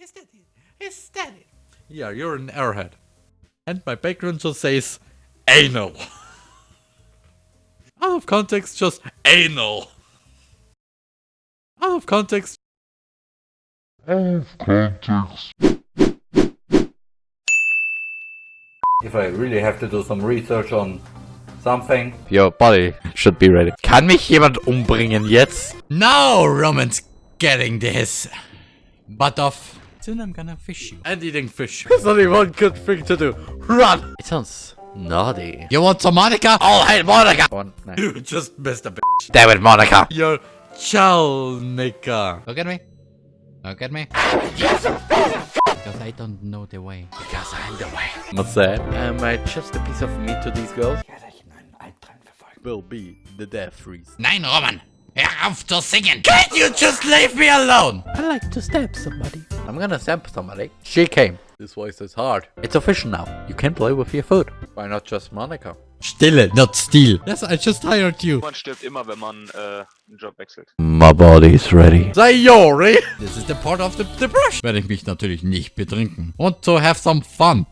Is that it? Is that it? Yeah, you're an airhead. And my background just says anal. Out of context, just anal. Out of context. If I really have to do some research on something. Your body should be ready. Kann mich jemand umbringen jetzt? Now Roman's getting this butt off. Soon I'm gonna fish you. And eating fish. There's only one good thing to do. Run! It sounds naughty. You want some Monika? Oh, hey, Monika! One, night. You just missed a bitch. Damn it, Monika! You're Chalnika. Look at me. Look at me. Because I don't know the way. Because I'm the way. What's that? Am I just a piece of meat to these girls? Will be the death freeze. Nein, Roman. Hör auf zu singen. Can't you just leave me alone? I like to stab somebody. I'm gonna stab somebody. She came. This voice is hard. It's official now. You can play with your food. Why not just Monika? Stille, not steal. Yes, I just hired you. Man stirbt immer, wenn man äh, einen Job wechselt. My body's ready. Sayori. This is the part of the, the brush. Werde ich mich natürlich nicht betrinken. Want to have some fun.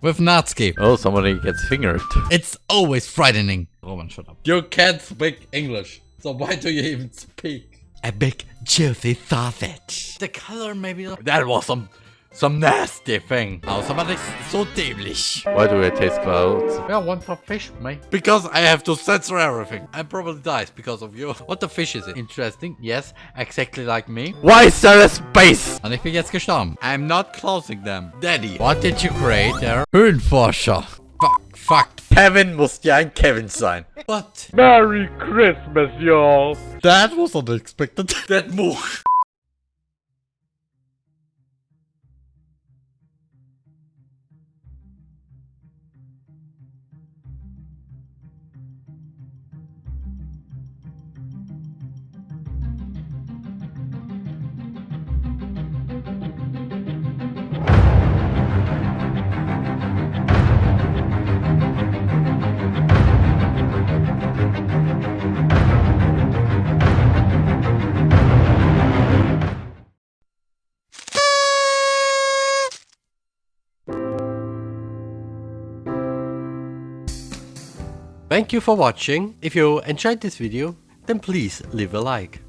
With Natsuki. Oh, somebody gets fingered. It's always frightening. Roman, shut up. You can't speak English. So why do you even speak? A big juicy sausage. The color maybe. That was some some nasty thing. Außer man ist so dämlich. Why do I taste clouds? Yeah, one for fish, mate. Because I have to censor everything. I probably dies because of you. What the fish is it? Interesting. Yes, exactly like me. Why is there a space? Und ich bin jetzt gestorben. I'm not closing them. Daddy, what did you create there? Höhenforscher. Fuck. Kevin muss ja ein Kevin sein. What? Merry Christmas, y'all. That was unexpected. that move. Thank you for watching. If you enjoyed this video, then please leave a like.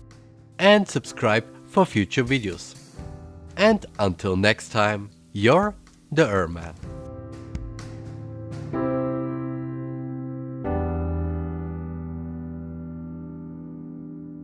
And subscribe for future videos. And until next time, you're the Erman.